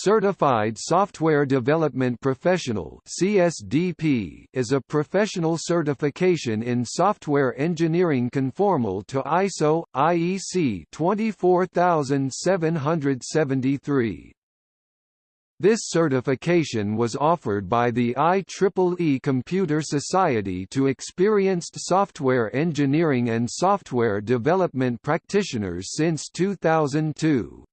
Certified Software Development Professional (CSDP) is a professional certification in software engineering conformal to ISO IEC 24773. This certification was offered by the IEEE Computer Society to experienced software engineering and software development practitioners since 2002.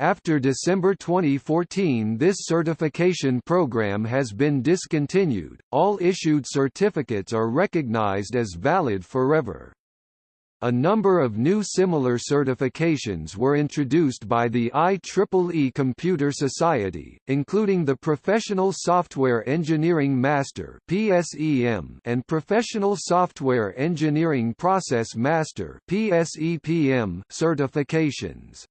After December 2014 this certification program has been discontinued, all issued certificates are recognized as valid forever. A number of new similar certifications were introduced by the IEEE Computer Society, including the Professional Software Engineering Master and Professional Software Engineering Process Master certifications.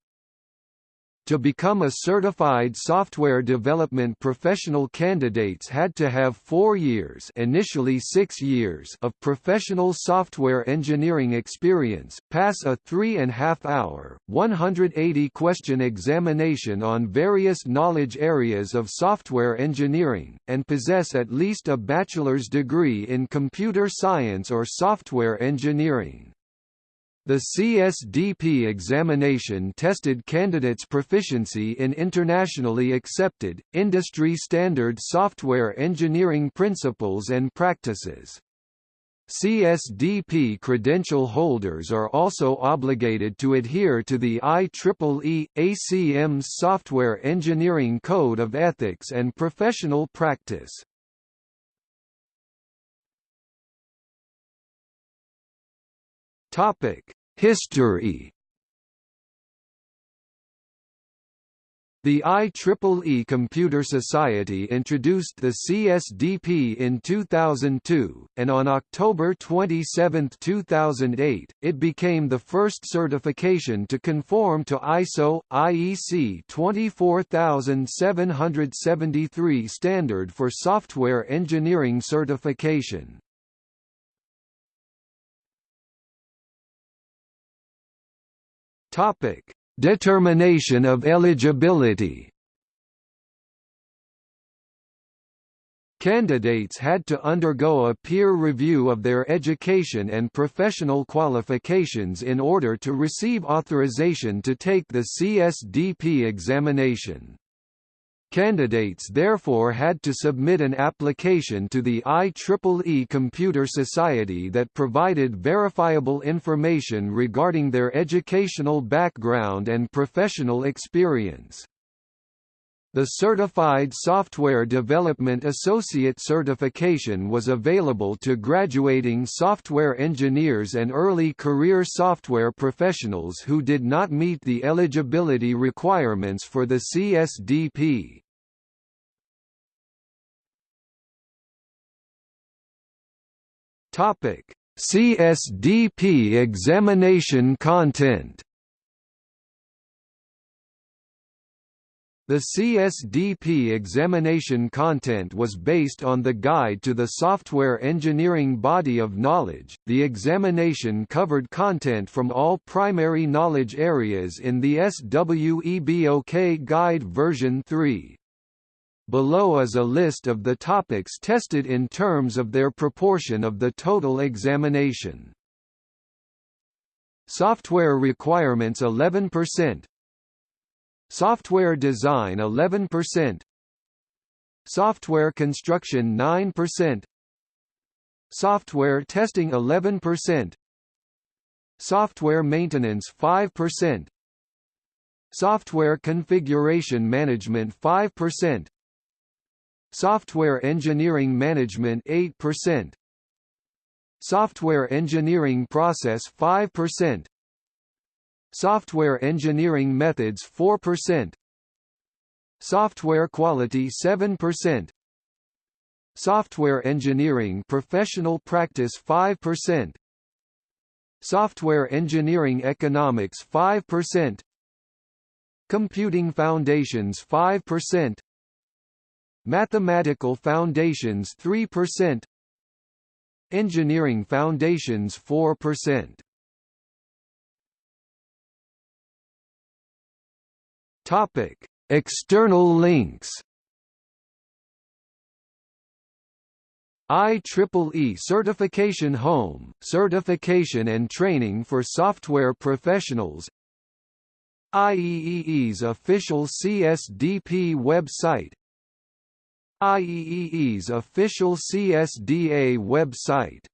To become a certified software development professional candidates had to have four years initially six years of professional software engineering experience, pass a three-and-half-hour, 180-question examination on various knowledge areas of software engineering, and possess at least a bachelor's degree in computer science or software engineering. The CSDP examination tested candidates' proficiency in internationally accepted, industry-standard software engineering principles and practices. CSDP credential holders are also obligated to adhere to the IEEE, ACM's Software Engineering Code of Ethics and Professional Practice. Topic: History. The IEEE Computer Society introduced the CSDP in 2002, and on October 27, 2008, it became the first certification to conform to ISO IEC 24773 standard for software engineering certification. Topic: Determination of eligibility. Candidates had to undergo a peer review of their education and professional qualifications in order to receive authorization to take the CSDP examination. Candidates therefore had to submit an application to the IEEE Computer Society that provided verifiable information regarding their educational background and professional experience. The Certified Software Development Associate certification was available to graduating software engineers and early career software professionals who did not meet the eligibility requirements for the CSDP. Topic: CSDP examination content. The CSDP examination content was based on the Guide to the Software Engineering Body of Knowledge. The examination covered content from all primary knowledge areas in the SWEBOK Guide version 3. Below is a list of the topics tested in terms of their proportion of the total examination. Software requirements 11% Software design 11% Software construction 9% Software testing 11% Software maintenance 5% Software configuration management 5% Software Engineering Management 8%. Software Engineering Process 5%. Software Engineering Methods 4%. Software Quality 7%. Software Engineering Professional Practice 5%. Software Engineering Economics 5%. Computing Foundations 5%. Mathematical Foundations 3% Engineering Foundations 4% Topic. External links. IEEE Certification Home, certification and training for software professionals. IEEE's official CSDP website IEEE's official CSDA website